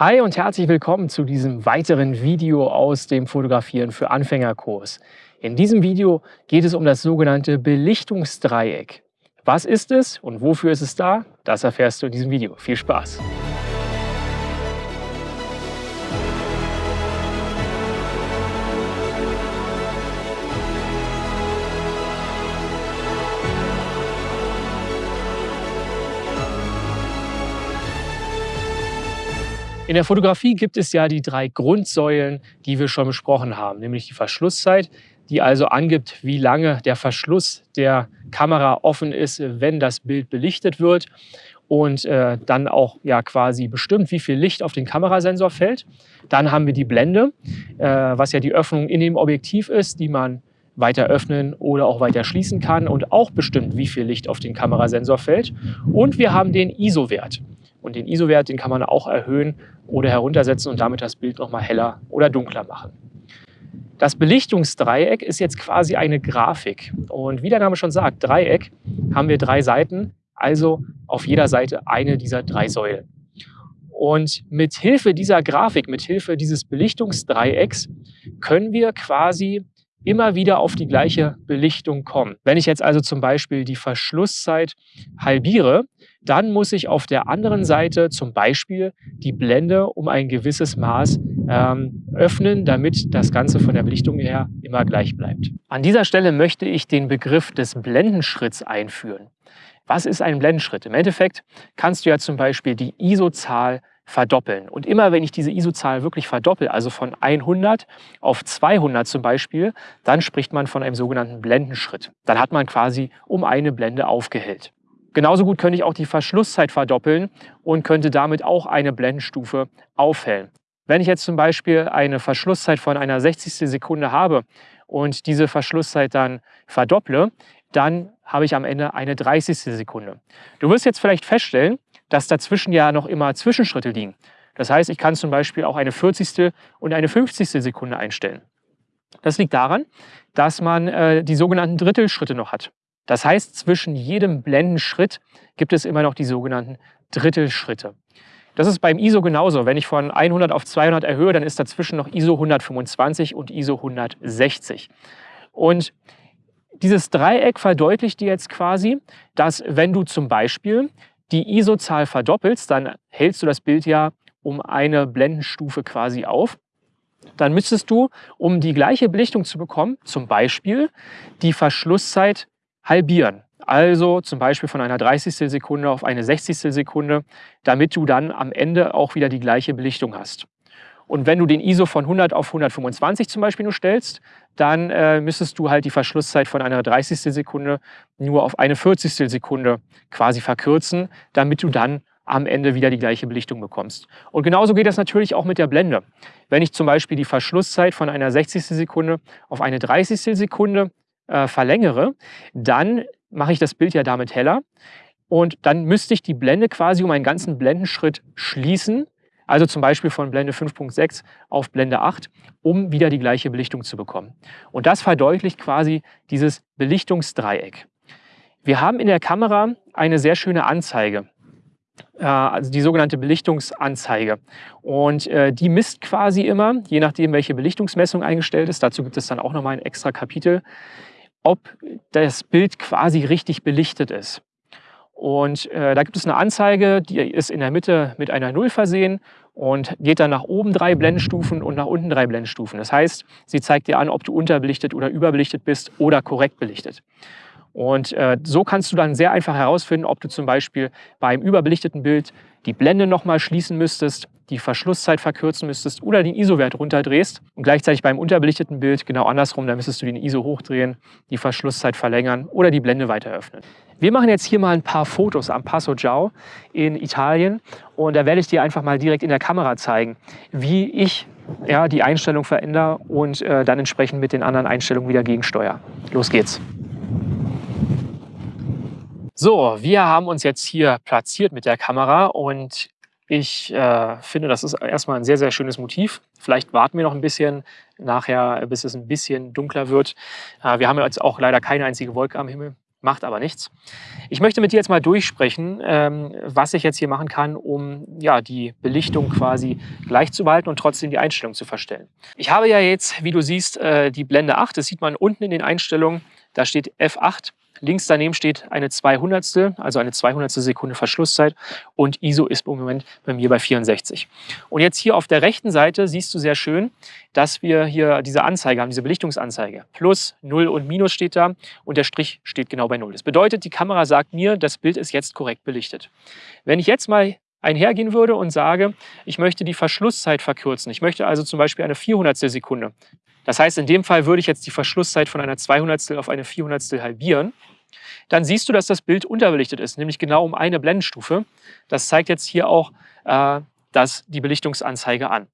Hi und herzlich willkommen zu diesem weiteren Video aus dem Fotografieren für Anfängerkurs. In diesem Video geht es um das sogenannte Belichtungsdreieck. Was ist es und wofür ist es da? Das erfährst du in diesem Video. Viel Spaß! In der Fotografie gibt es ja die drei Grundsäulen, die wir schon besprochen haben, nämlich die Verschlusszeit, die also angibt, wie lange der Verschluss der Kamera offen ist, wenn das Bild belichtet wird und äh, dann auch ja quasi bestimmt, wie viel Licht auf den Kamerasensor fällt. Dann haben wir die Blende, äh, was ja die Öffnung in dem Objektiv ist, die man weiter öffnen oder auch weiter schließen kann und auch bestimmt, wie viel Licht auf den Kamerasensor fällt. Und wir haben den ISO-Wert. Und den ISO-Wert, den kann man auch erhöhen oder heruntersetzen und damit das Bild nochmal heller oder dunkler machen. Das Belichtungsdreieck ist jetzt quasi eine Grafik. Und wie der Name schon sagt, Dreieck haben wir drei Seiten, also auf jeder Seite eine dieser drei Säulen. Und mit Hilfe dieser Grafik, mit Hilfe dieses Belichtungsdreiecks können wir quasi immer wieder auf die gleiche Belichtung kommen. Wenn ich jetzt also zum Beispiel die Verschlusszeit halbiere, dann muss ich auf der anderen Seite zum Beispiel die Blende um ein gewisses Maß ähm, öffnen, damit das Ganze von der Belichtung her immer gleich bleibt. An dieser Stelle möchte ich den Begriff des Blendenschritts einführen. Was ist ein Blendenschritt? Im Endeffekt kannst du ja zum Beispiel die ISO-Zahl verdoppeln. Und immer wenn ich diese ISO-Zahl wirklich verdoppel, also von 100 auf 200 zum Beispiel, dann spricht man von einem sogenannten Blendenschritt. Dann hat man quasi um eine Blende aufgehellt. Genauso gut könnte ich auch die Verschlusszeit verdoppeln und könnte damit auch eine Blendenstufe aufhellen. Wenn ich jetzt zum Beispiel eine Verschlusszeit von einer 60. Sekunde habe und diese Verschlusszeit dann verdopple, dann habe ich am Ende eine 30. Sekunde. Du wirst jetzt vielleicht feststellen, dass dazwischen ja noch immer Zwischenschritte liegen. Das heißt, ich kann zum Beispiel auch eine 40. und eine 50. Sekunde einstellen. Das liegt daran, dass man äh, die sogenannten Drittelschritte noch hat. Das heißt, zwischen jedem Blendenschritt gibt es immer noch die sogenannten Drittelschritte. Das ist beim ISO genauso. Wenn ich von 100 auf 200 erhöhe, dann ist dazwischen noch ISO 125 und ISO 160. Und dieses Dreieck verdeutlicht dir jetzt quasi, dass wenn du zum Beispiel die ISO-Zahl verdoppelst, dann hältst du das Bild ja um eine Blendenstufe quasi auf. Dann müsstest du, um die gleiche Belichtung zu bekommen, zum Beispiel die Verschlusszeit halbieren. Also zum Beispiel von einer 30. Sekunde auf eine 60. Sekunde, damit du dann am Ende auch wieder die gleiche Belichtung hast. Und wenn du den ISO von 100 auf 125 zum Beispiel nur stellst, dann äh, müsstest du halt die Verschlusszeit von einer 30. Sekunde nur auf eine 40. Sekunde quasi verkürzen, damit du dann am Ende wieder die gleiche Belichtung bekommst. Und genauso geht das natürlich auch mit der Blende. Wenn ich zum Beispiel die Verschlusszeit von einer 60. Sekunde auf eine 30. Sekunde äh, verlängere, dann mache ich das Bild ja damit heller. Und dann müsste ich die Blende quasi um einen ganzen Blendenschritt schließen, also zum Beispiel von Blende 5.6 auf Blende 8, um wieder die gleiche Belichtung zu bekommen. Und das verdeutlicht quasi dieses Belichtungsdreieck. Wir haben in der Kamera eine sehr schöne Anzeige, äh, also die sogenannte Belichtungsanzeige. Und äh, die misst quasi immer, je nachdem welche Belichtungsmessung eingestellt ist, dazu gibt es dann auch nochmal ein extra Kapitel, ob das Bild quasi richtig belichtet ist. Und äh, da gibt es eine Anzeige, die ist in der Mitte mit einer Null versehen und geht dann nach oben drei Blendenstufen und nach unten drei Blendenstufen. Das heißt, sie zeigt dir an, ob du unterbelichtet oder überbelichtet bist oder korrekt belichtet. Und äh, so kannst du dann sehr einfach herausfinden, ob du zum Beispiel beim überbelichteten Bild die Blende nochmal schließen müsstest, die Verschlusszeit verkürzen müsstest oder den ISO-Wert runterdrehst. Und gleichzeitig beim unterbelichteten Bild genau andersrum, dann müsstest du den ISO hochdrehen, die Verschlusszeit verlängern oder die Blende weiter öffnen. Wir machen jetzt hier mal ein paar Fotos am Passo Giao in Italien und da werde ich dir einfach mal direkt in der Kamera zeigen, wie ich ja, die Einstellung verändere und äh, dann entsprechend mit den anderen Einstellungen wieder gegensteuere. Los geht's! So, wir haben uns jetzt hier platziert mit der Kamera und ich äh, finde, das ist erstmal ein sehr, sehr schönes Motiv. Vielleicht warten wir noch ein bisschen nachher, bis es ein bisschen dunkler wird. Äh, wir haben jetzt auch leider keine einzige Wolke am Himmel. macht aber nichts. Ich möchte mit dir jetzt mal durchsprechen, ähm, was ich jetzt hier machen kann, um ja, die Belichtung quasi gleich zu behalten und trotzdem die Einstellung zu verstellen. Ich habe ja jetzt, wie du siehst, äh, die Blende 8. Das sieht man unten in den Einstellungen. Da steht F8 Links daneben steht eine 200, also eine 200 Sekunde Verschlusszeit und ISO ist im Moment bei mir bei 64. Und jetzt hier auf der rechten Seite siehst du sehr schön, dass wir hier diese Anzeige haben, diese Belichtungsanzeige. Plus, 0 und Minus steht da und der Strich steht genau bei 0. Das bedeutet, die Kamera sagt mir, das Bild ist jetzt korrekt belichtet. Wenn ich jetzt mal einhergehen würde und sage, ich möchte die Verschlusszeit verkürzen. Ich möchte also zum Beispiel eine 400 Sekunde das heißt, in dem Fall würde ich jetzt die Verschlusszeit von einer 200 auf eine 400 halbieren. Dann siehst du, dass das Bild unterbelichtet ist, nämlich genau um eine Blendenstufe. Das zeigt jetzt hier auch äh, das, die Belichtungsanzeige an.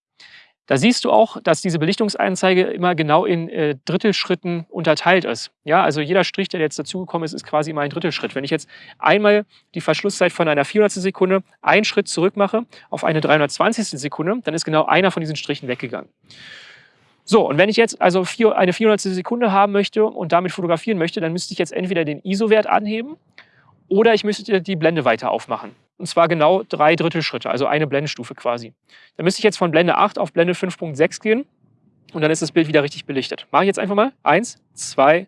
Da siehst du auch, dass diese Belichtungsanzeige immer genau in äh, Drittelschritten unterteilt ist. Ja, also jeder Strich, der jetzt dazugekommen ist, ist quasi immer ein Drittelschritt. Wenn ich jetzt einmal die Verschlusszeit von einer 400. Sekunde einen Schritt zurück mache auf eine 320. Sekunde, dann ist genau einer von diesen Strichen weggegangen. So, und wenn ich jetzt also vier, eine 400. Sekunde haben möchte und damit fotografieren möchte, dann müsste ich jetzt entweder den ISO-Wert anheben oder ich müsste die Blende weiter aufmachen. Und zwar genau drei Drittelschritte, also eine Blendenstufe quasi. Dann müsste ich jetzt von Blende 8 auf Blende 5.6 gehen und dann ist das Bild wieder richtig belichtet. Mache ich jetzt einfach mal. Eins, zwei,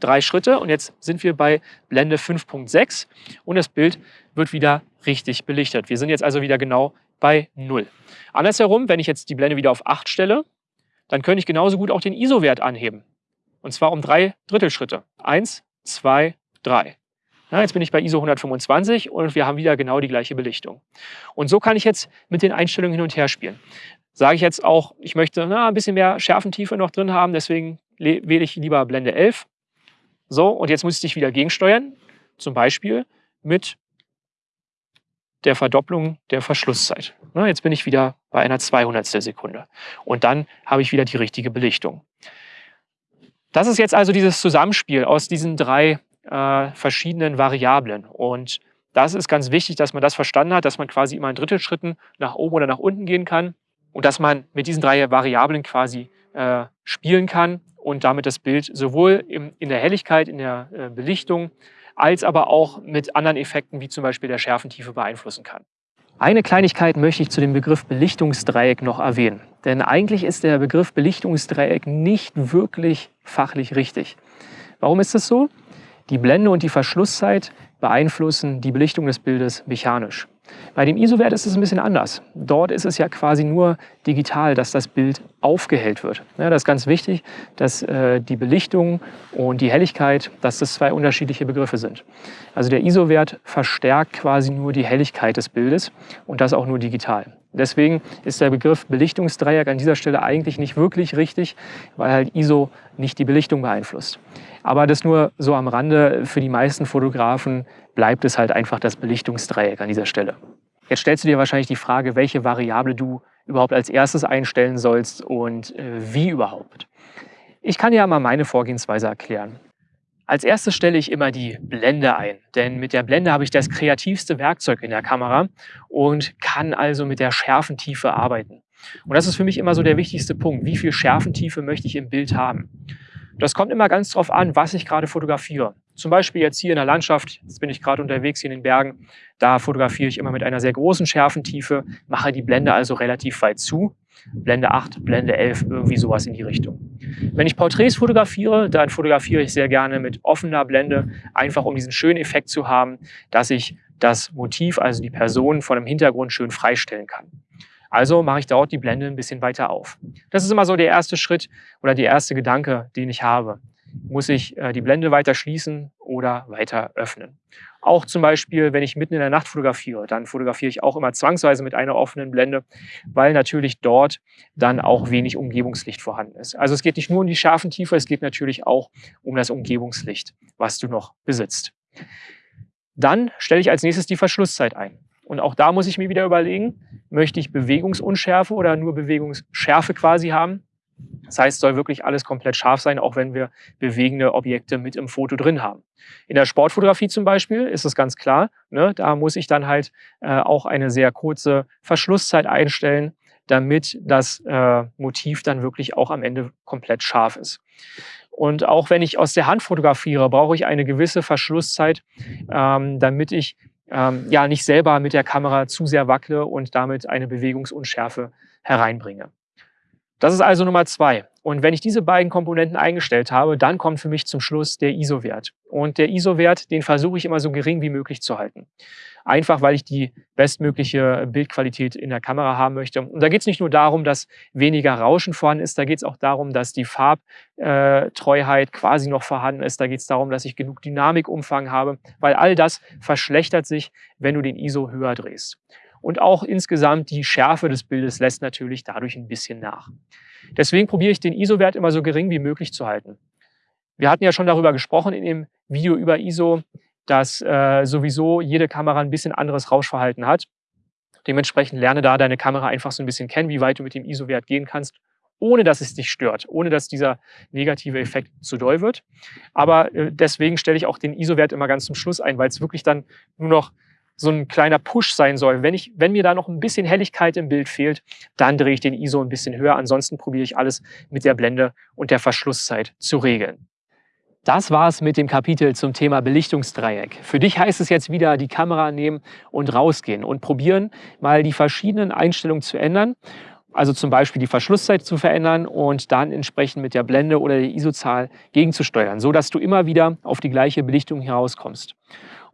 drei Schritte und jetzt sind wir bei Blende 5.6 und das Bild wird wieder richtig belichtet. Wir sind jetzt also wieder genau bei 0. Andersherum, wenn ich jetzt die Blende wieder auf 8 stelle, dann könnte ich genauso gut auch den ISO-Wert anheben. Und zwar um drei Drittelschritte. Eins, zwei, drei. Ja, jetzt bin ich bei ISO 125 und wir haben wieder genau die gleiche Belichtung. Und so kann ich jetzt mit den Einstellungen hin und her spielen. Sage ich jetzt auch, ich möchte na, ein bisschen mehr Schärfentiefe noch drin haben, deswegen wähle ich lieber Blende 11. So, und jetzt muss ich wieder gegensteuern, zum Beispiel mit der Verdopplung der Verschlusszeit. Jetzt bin ich wieder bei einer 200. Sekunde. Und dann habe ich wieder die richtige Belichtung. Das ist jetzt also dieses Zusammenspiel aus diesen drei äh, verschiedenen Variablen. Und das ist ganz wichtig, dass man das verstanden hat, dass man quasi immer in Drittelschritten nach oben oder nach unten gehen kann und dass man mit diesen drei Variablen quasi äh, spielen kann und damit das Bild sowohl im, in der Helligkeit, in der äh, Belichtung, als aber auch mit anderen Effekten wie zum Beispiel der Schärfentiefe beeinflussen kann. Eine Kleinigkeit möchte ich zu dem Begriff Belichtungsdreieck noch erwähnen. Denn eigentlich ist der Begriff Belichtungsdreieck nicht wirklich fachlich richtig. Warum ist das so? Die Blende und die Verschlusszeit beeinflussen die Belichtung des Bildes mechanisch. Bei dem ISO-Wert ist es ein bisschen anders. Dort ist es ja quasi nur digital, dass das Bild aufgehellt wird. Ja, das ist ganz wichtig, dass äh, die Belichtung und die Helligkeit, dass das zwei unterschiedliche Begriffe sind. Also der ISO-Wert verstärkt quasi nur die Helligkeit des Bildes und das auch nur digital. Deswegen ist der Begriff Belichtungsdreieck an dieser Stelle eigentlich nicht wirklich richtig, weil halt ISO nicht die Belichtung beeinflusst. Aber das nur so am Rande. Für die meisten Fotografen bleibt es halt einfach das Belichtungsdreieck an dieser Stelle. Jetzt stellst du dir wahrscheinlich die Frage, welche Variable du überhaupt als erstes einstellen sollst und äh, wie überhaupt. Ich kann dir mal meine Vorgehensweise erklären. Als erstes stelle ich immer die Blende ein, denn mit der Blende habe ich das kreativste Werkzeug in der Kamera und kann also mit der Schärfentiefe arbeiten. Und das ist für mich immer so der wichtigste Punkt. Wie viel Schärfentiefe möchte ich im Bild haben? Das kommt immer ganz drauf an, was ich gerade fotografiere. Zum Beispiel jetzt hier in der Landschaft, jetzt bin ich gerade unterwegs hier in den Bergen, da fotografiere ich immer mit einer sehr großen Schärfentiefe, mache die Blende also relativ weit zu. Blende 8, Blende 11, irgendwie sowas in die Richtung. Wenn ich Porträts fotografiere, dann fotografiere ich sehr gerne mit offener Blende, einfach um diesen schönen Effekt zu haben, dass ich das Motiv, also die Person von dem Hintergrund schön freistellen kann. Also mache ich dort die Blende ein bisschen weiter auf. Das ist immer so der erste Schritt oder der erste Gedanke, den ich habe. Muss ich äh, die Blende weiter schließen oder weiter öffnen? Auch zum Beispiel, wenn ich mitten in der Nacht fotografiere, dann fotografiere ich auch immer zwangsweise mit einer offenen Blende, weil natürlich dort dann auch wenig Umgebungslicht vorhanden ist. Also es geht nicht nur um die scharfen Tiefe, es geht natürlich auch um das Umgebungslicht, was du noch besitzt. Dann stelle ich als nächstes die Verschlusszeit ein. Und auch da muss ich mir wieder überlegen, möchte ich Bewegungsunschärfe oder nur Bewegungsschärfe quasi haben? Das heißt, soll wirklich alles komplett scharf sein, auch wenn wir bewegende Objekte mit im Foto drin haben. In der Sportfotografie zum Beispiel ist es ganz klar, ne, da muss ich dann halt äh, auch eine sehr kurze Verschlusszeit einstellen, damit das äh, Motiv dann wirklich auch am Ende komplett scharf ist. Und auch wenn ich aus der Hand fotografiere, brauche ich eine gewisse Verschlusszeit, ähm, damit ich ähm, ja nicht selber mit der Kamera zu sehr wackle und damit eine Bewegungsunschärfe hereinbringe. Das ist also Nummer zwei. Und wenn ich diese beiden Komponenten eingestellt habe, dann kommt für mich zum Schluss der ISO-Wert. Und der ISO-Wert, den versuche ich immer so gering wie möglich zu halten. Einfach, weil ich die bestmögliche Bildqualität in der Kamera haben möchte. Und da geht es nicht nur darum, dass weniger Rauschen vorhanden ist, da geht es auch darum, dass die Farbtreuheit quasi noch vorhanden ist. Da geht es darum, dass ich genug Dynamikumfang habe, weil all das verschlechtert sich, wenn du den ISO höher drehst. Und auch insgesamt die Schärfe des Bildes lässt natürlich dadurch ein bisschen nach. Deswegen probiere ich den ISO-Wert immer so gering wie möglich zu halten. Wir hatten ja schon darüber gesprochen in dem Video über ISO, dass äh, sowieso jede Kamera ein bisschen anderes Rauschverhalten hat. Dementsprechend lerne da deine Kamera einfach so ein bisschen kennen, wie weit du mit dem ISO-Wert gehen kannst, ohne dass es dich stört, ohne dass dieser negative Effekt zu doll wird. Aber äh, deswegen stelle ich auch den ISO-Wert immer ganz zum Schluss ein, weil es wirklich dann nur noch so ein kleiner Push sein soll. Wenn, ich, wenn mir da noch ein bisschen Helligkeit im Bild fehlt, dann drehe ich den ISO ein bisschen höher. Ansonsten probiere ich alles mit der Blende und der Verschlusszeit zu regeln. Das war es mit dem Kapitel zum Thema Belichtungsdreieck. Für dich heißt es jetzt wieder, die Kamera nehmen und rausgehen und probieren, mal die verschiedenen Einstellungen zu ändern. Also zum Beispiel die Verschlusszeit zu verändern und dann entsprechend mit der Blende oder der ISO-Zahl gegenzusteuern, sodass du immer wieder auf die gleiche Belichtung herauskommst.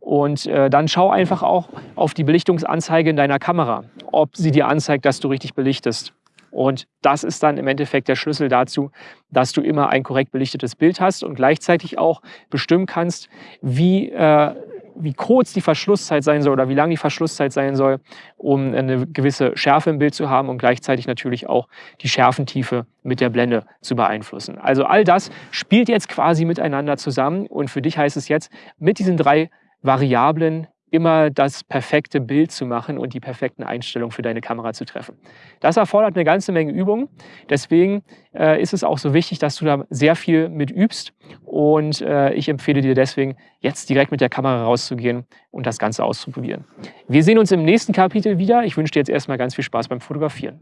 Und äh, dann schau einfach auch auf die Belichtungsanzeige in deiner Kamera, ob sie dir anzeigt, dass du richtig belichtest. Und das ist dann im Endeffekt der Schlüssel dazu, dass du immer ein korrekt belichtetes Bild hast und gleichzeitig auch bestimmen kannst, wie, äh, wie kurz die Verschlusszeit sein soll oder wie lang die Verschlusszeit sein soll, um eine gewisse Schärfe im Bild zu haben und gleichzeitig natürlich auch die Schärfentiefe mit der Blende zu beeinflussen. Also all das spielt jetzt quasi miteinander zusammen und für dich heißt es jetzt, mit diesen drei Variablen immer das perfekte Bild zu machen und die perfekten Einstellungen für deine Kamera zu treffen. Das erfordert eine ganze Menge Übung. Deswegen äh, ist es auch so wichtig, dass du da sehr viel mit übst. Und äh, ich empfehle dir deswegen, jetzt direkt mit der Kamera rauszugehen und das Ganze auszuprobieren. Wir sehen uns im nächsten Kapitel wieder. Ich wünsche dir jetzt erstmal ganz viel Spaß beim Fotografieren.